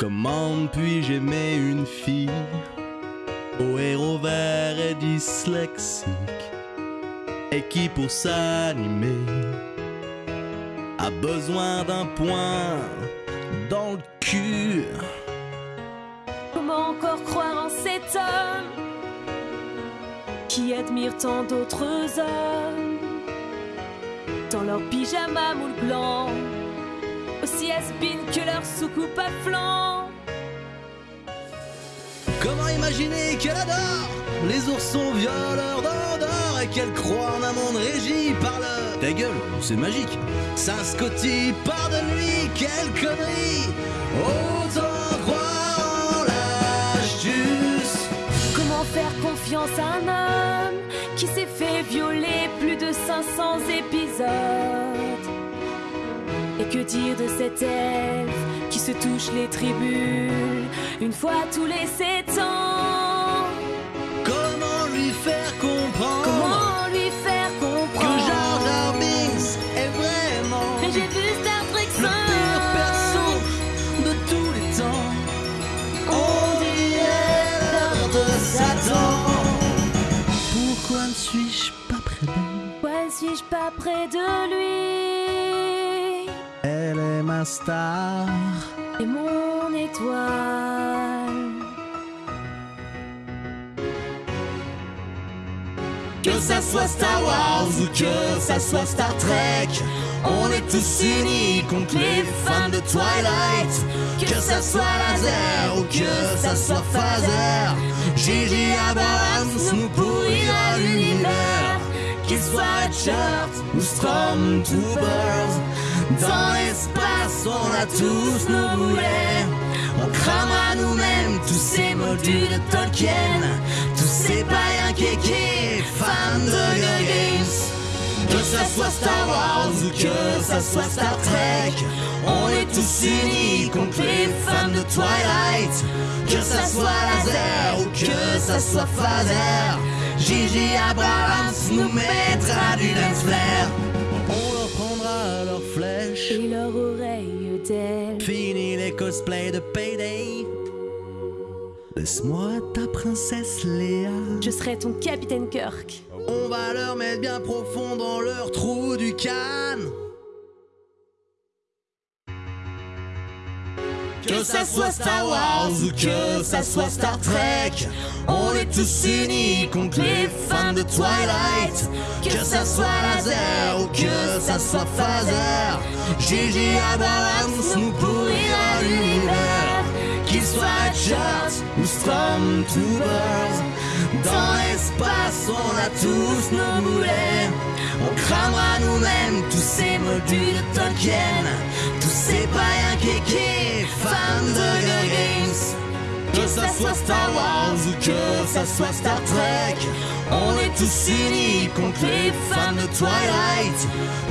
Comment puis-je aimer une fille? Au héros vert et dyslexique et qui pour s'animer a besoin d'un point dans le cul. Comment encore croire en cet homme qui admire tant d'autres hommes? Dans leur pyjama moule blanc, aussi has que leur soucoupe à flanc. Comment imaginer qu'elle adore les oursons violeurs d'Andorre et qu'elle croit en un monde régi par le... Ta gueule, c'est magique. Ça scotille par de nuit, quelle connerie. Autant croire en l'astuce. Comment faire confiance à un homme qui s'est fait violer plus de 500 épisodes? Et que dire de cet elfe qui se touche les tribunes une fois tous les sept ans. Comment lui faire comprendre Comment lui faire que comprendre Jar Jar Binks est vraiment Mais j'ai vu Star Trek le pire perso de tous les temps. On dirait l'heure de Satan. Pourquoi ne suis-je pas près d'elle Pourquoi ne suis-je pas près de lui? Elle est ma star Et mon étoile Que ça soit Star Wars ou que ça soit Star Trek, on est tous unis contre les fans de Twilight. Que ça soit laser ou que ça soit phaser, Gigi Abrams nous pourrira l'univers. Qu'il soit Redshirt ou Stormtroopers, dans l'espace on a tous nos boulets. On cramera nous-mêmes tous ces modules de Tolkien, tous ces païens kékés, fans de Girl Games. Que ça soit Star Wars ou que ça soit Star Trek, on est tous unis contre les fans de Twilight. Que ça soit laser ou que ça soit phaser, Gigi Abrams nous mettra du lance flair. On leur prendra leurs flèches. et leur oreille d'elle. Fini les cosplays de Payday. Laisse-moi ta princesse Léa. Je serai ton capitaine Kirk. On va leur mettre bien profond dans leur trou du canne. Que ça soit Star Wars ou que ça soit Star Trek, on est tous unis contre les fans de Twilight. Que ça soit laser que ça soit phaser, Gigi Abrams nous pourrira l'univers. Qu'il soit Redshirt ou Stormtroopers, dans l'espace on a tous nos boulets. On cramera nous-mêmes tous ces modules de Tolkien, tous ces païens kékés, fans de soit Star Wars ou que ça soit Star Trek, on est tous unis contre les fans de Twilight.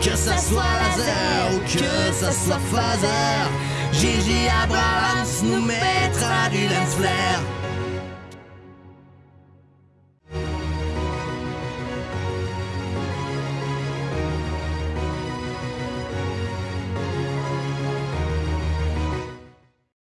Que ça soit laser ou que ça soit phaser, Gigi Abrams nous mettra du lance flair.